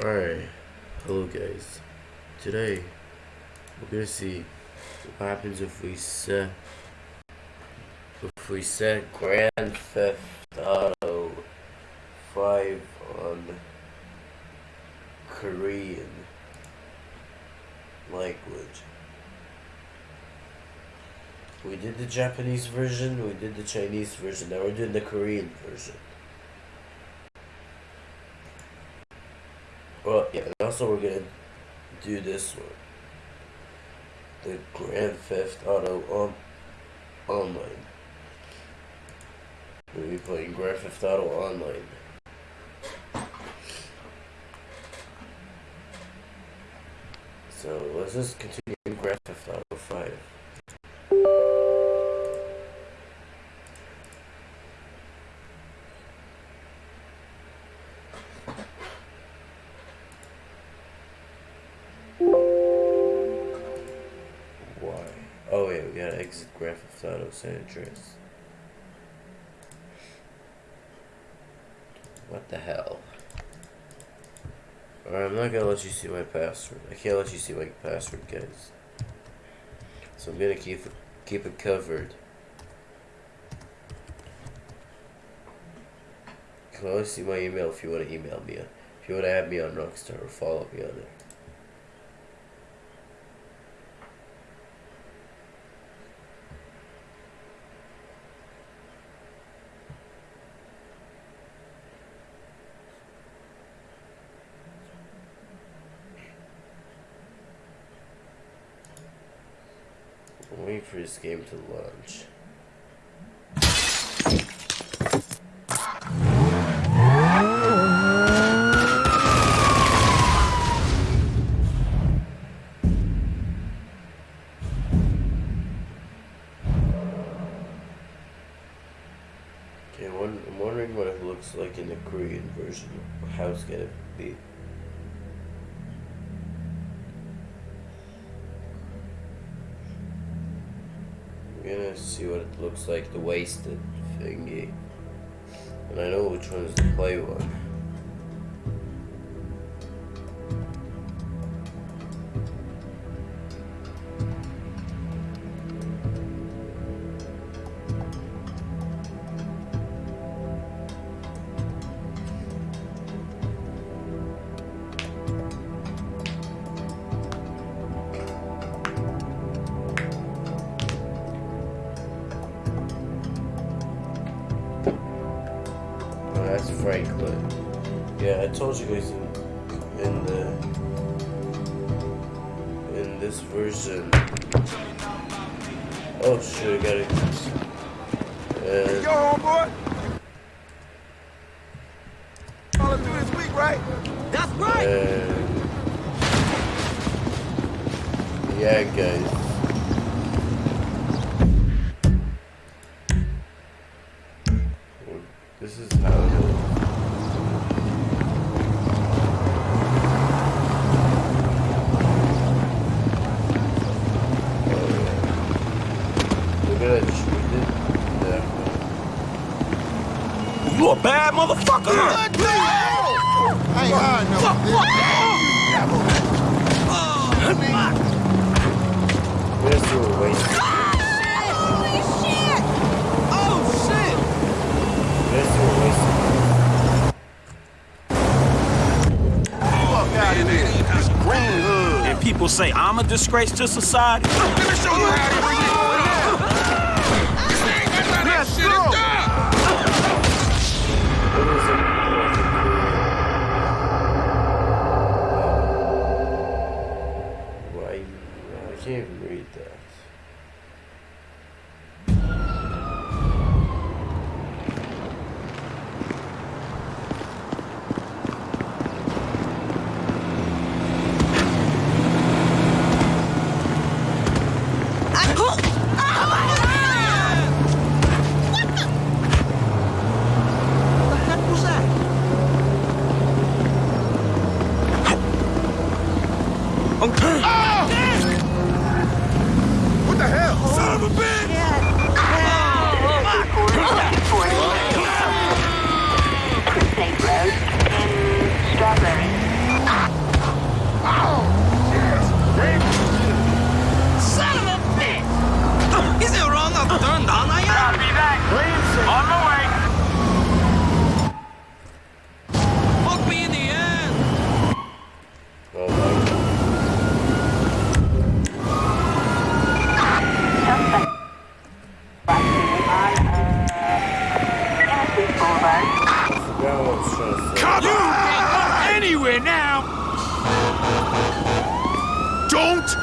Alright, hello guys. Today, we're gonna see what happens if we set if we set Grand Theft Auto 5 on Korean language. We did the Japanese version, we did the Chinese version, now we're doing the Korean version. Well, yeah, and also we're gonna do this one. The Grand Theft Auto on online. We'll be playing Grand Theft Auto online. So let's just continue Grand Theft Auto Oh wait, we gotta exit Grand Theft Auto San Andreas. What the hell? Alright, I'm not gonna let you see my password. I can't let you see my password, guys. So I'm gonna keep it, keep it covered. You can always see my email if you want to email me. If you want to add me on Rockstar or follow me on there. Waiting for this game to launch. Okay, I'm wondering what it looks like in the Korean version. How it's gonna be. See what it looks like, the wasted thingy. And I know which one is the play one. I told you guys in, in the in this version. Oh shit! I got it. And Yo, homeboy. All do this week, right? That's right. and yeah, guys. You a bad motherfucker. I ain't hard no. This will waste. Ah, holy shit! Oh shit! This will waste. Fuck out of here. This green hood. And people say I'm a disgrace to society. Let me show you how to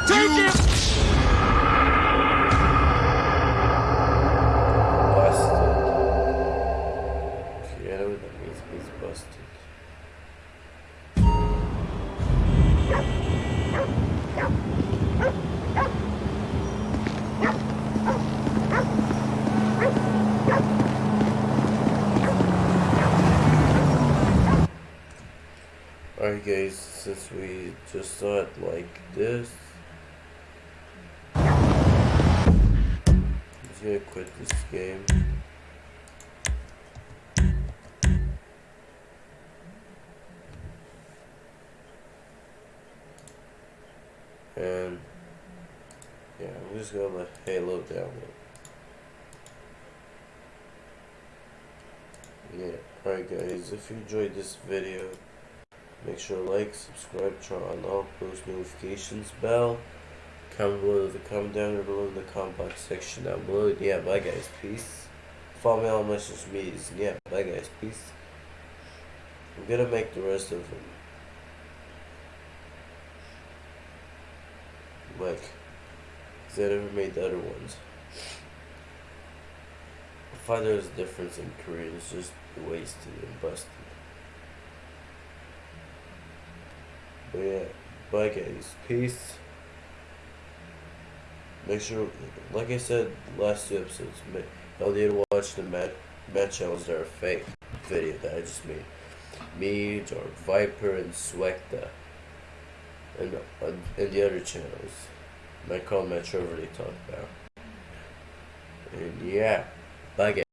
take you- it! Busted. If you know what that means, it means busted. Alright guys, since we just saw it like this, gonna quit this game. And yeah, I'm just gonna let Halo download. Yeah, alright guys, if you enjoyed this video, make sure to like, subscribe, turn on all post notifications bell. Comment below the comment down below in the comment box section down below. Yeah, bye guys, peace. Follow me on my social medias. Yeah, bye guys, peace. I'm gonna make the rest of them. Like, cause I never made the other ones. I find there's a difference in Korean, it's just wasted and busted. But yeah, bye guys, peace. Make sure, like I said last two episodes, y'all need to watch the Matt, Matt channels that are fake video that I just made. Me, or Viper, and Swekta. And, uh, and the other channels. My call Matt Trevor they talk about. And yeah, bye guys.